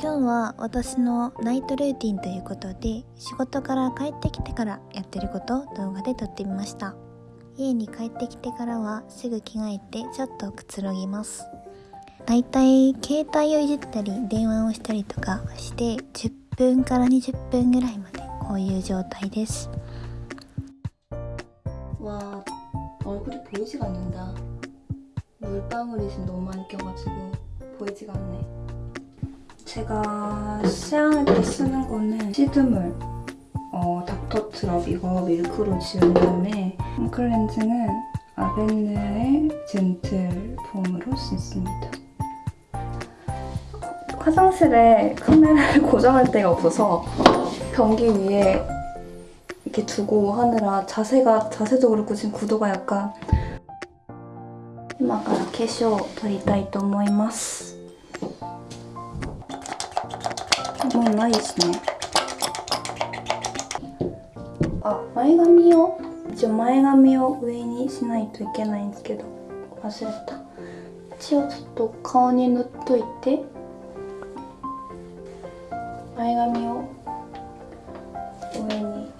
今日は私のナイトルーティンということで仕事から帰ってきてからやってることを動画で撮ってみました家に帰ってきてからはすぐ着替えてちょっとくつろぎますだいたい携帯をいじったり電話をしたりとかして10分から20分ぐらいまでこういう状態です 와 얼굴이 보이지가 않는다 물방울이 지금 너무 많이 껴가지고 보이지가 않네 제가 시향할 때 쓰는 거는 시드물 어, 닥터트럽 이거 밀크로 지운 다음에 홈클렌징은 아벤느의 젠틀 폼으로 씻습니다 화장실에 카메라를 고정할 데가 없어서 변기 위에 이렇게 두고 하느라 자세가 자세도 그렇고 지금 구도가 약간 今から化粧を取りたいと思います もうないですね。あ前髪を一応前髪を上にしないといけないんですけど忘れた。一応ちょっと顔に塗っといて。前髪を上に。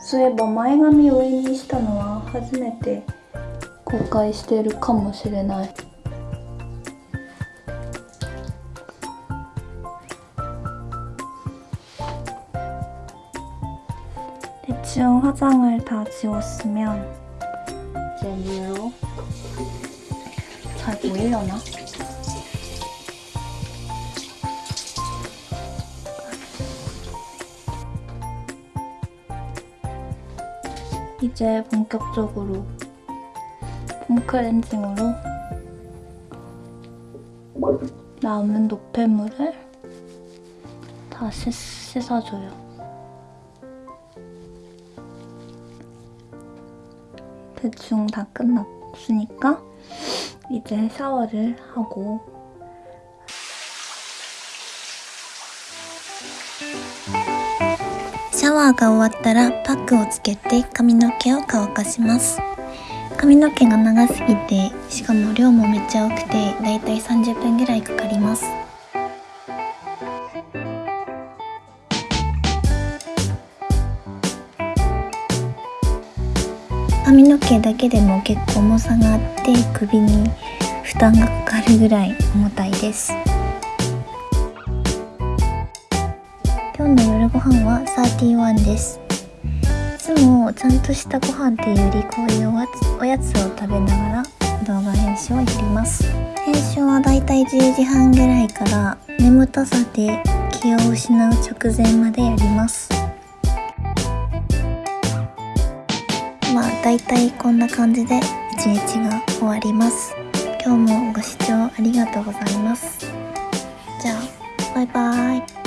そういえば前髪を上にしたのは初めて公開してるかもしれない。 대충 화장을 다 지웠으면 이제 물로 잘 보이려나? 이제 본격적으로 폼 클렌징으로 남은 노폐물을 다 씻, 씻어줘요. 대충 다 끝났으니까 이제 샤워를 하고 シャワーが終わったらパックをつけて髪の毛を乾かします髪の毛が長すぎてしかも量もめっちゃ多くてだいたい30分ぐらいかかります 髪の毛だけでも結構重さがあって首に負担がかかるぐらい重たいです。今日の夜ご飯は31です。いつもちゃんとしたご飯っていうよりこういうおやつおやつを食べながら動画編集をやります。編集はだいたい10時半ぐらいから眠たさで気を失う直前までやります。まあだいたいこんな感じで一日が終わります。今日もご視聴ありがとうございます。じゃあバイバイ。